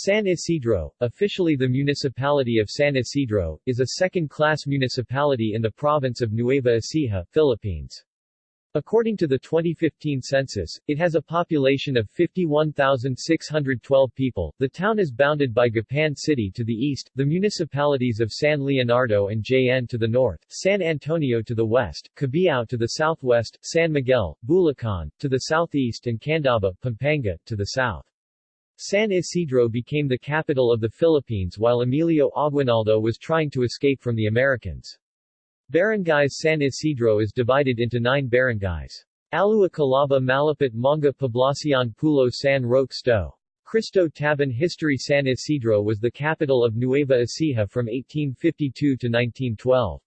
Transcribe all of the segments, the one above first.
San Isidro, officially the municipality of San Isidro, is a second-class municipality in the province of Nueva Ecija, Philippines. According to the 2015 census, it has a population of 51,612 people. The town is bounded by Gapan City to the east, the municipalities of San Leonardo and Jaen to the north, San Antonio to the west, Cabiao to the southwest, San Miguel, Bulacan, to the southeast and Candaba, Pampanga, to the south. San Isidro became the capital of the Philippines while Emilio Aguinaldo was trying to escape from the Americans. Barangays San Isidro is divided into nine barangays. Alua Calaba Malapit Manga Poblacion Pulo San Roque Sto. Cristo Taban History San Isidro was the capital of Nueva Ecija from 1852 to 1912.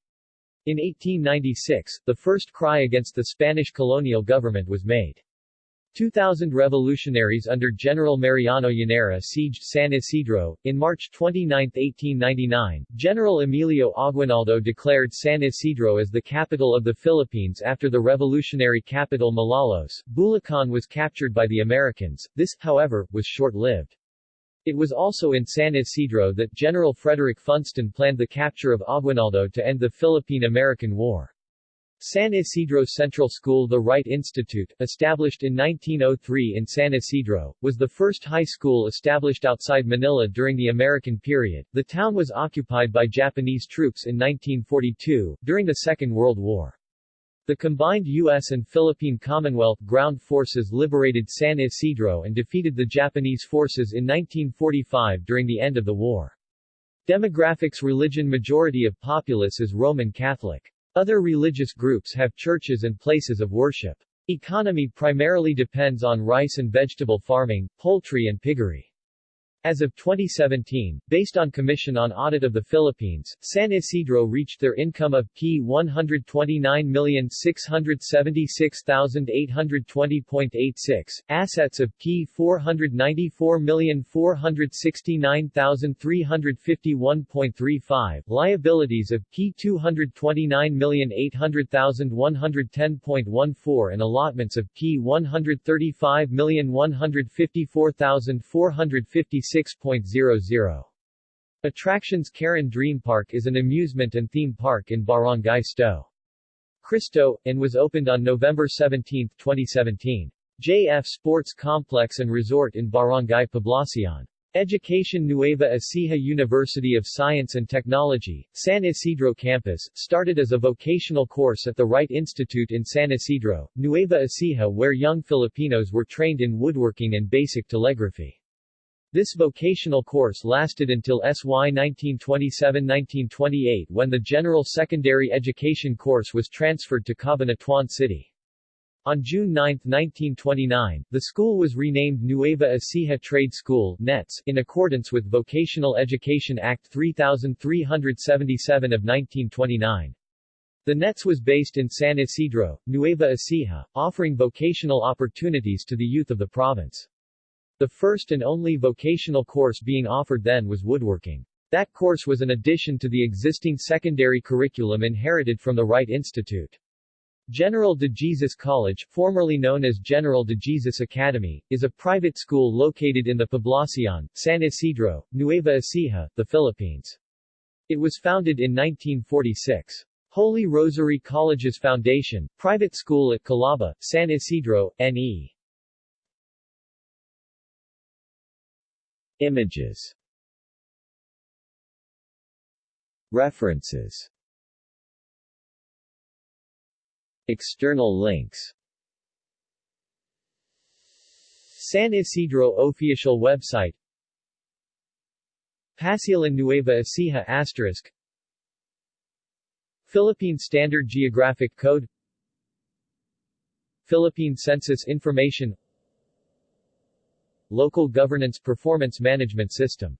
In 1896, the first cry against the Spanish colonial government was made. 2,000 revolutionaries under General Mariano Llanera sieged San Isidro. In March 29, 1899, General Emilio Aguinaldo declared San Isidro as the capital of the Philippines after the revolutionary capital Malolos. Bulacan was captured by the Americans. This, however, was short-lived. It was also in San Isidro that General Frederick Funston planned the capture of Aguinaldo to end the Philippine-American War. San Isidro Central School The Wright Institute, established in 1903 in San Isidro, was the first high school established outside Manila during the American period. The town was occupied by Japanese troops in 1942, during the Second World War. The combined U.S. and Philippine Commonwealth ground forces liberated San Isidro and defeated the Japanese forces in 1945 during the end of the war. Demographics Religion Majority of populace is Roman Catholic. Other religious groups have churches and places of worship. Economy primarily depends on rice and vegetable farming, poultry and piggery. As of 2017, based on Commission on Audit of the Philippines, San Isidro reached their income of P 129,676,820.86, assets of P 494,469,351.35, liabilities of P 229,800,110.14 and allotments of P 135,154,456 6.00. Attractions Karen Dream Park is an amusement and theme park in Barangay Sto. Cristo, and was opened on November 17, 2017. JF Sports Complex and Resort in Barangay Poblacion. Education Nueva Ecija University of Science and Technology, San Isidro Campus, started as a vocational course at the Wright Institute in San Isidro, Nueva Ecija where young Filipinos were trained in woodworking and basic telegraphy. This vocational course lasted until SY 1927-1928 when the General Secondary Education course was transferred to Cabanatuan City. On June 9, 1929, the school was renamed Nueva Ecija Trade School NETS, in accordance with Vocational Education Act 3377 of 1929. The NETS was based in San Isidro, Nueva Ecija, offering vocational opportunities to the youth of the province. The first and only vocational course being offered then was woodworking. That course was an addition to the existing secondary curriculum inherited from the Wright Institute. General de Jesus College, formerly known as General de Jesus Academy, is a private school located in the Poblacion, San Isidro, Nueva Ecija, the Philippines. It was founded in 1946. Holy Rosary College's Foundation, private school at Calaba, San Isidro, N.E. Images. References. External links. San Isidro official website. Pasyalan Nueva Ecija asterisk. Philippine Standard Geographic Code. Philippine Census Information Local Governance Performance Management System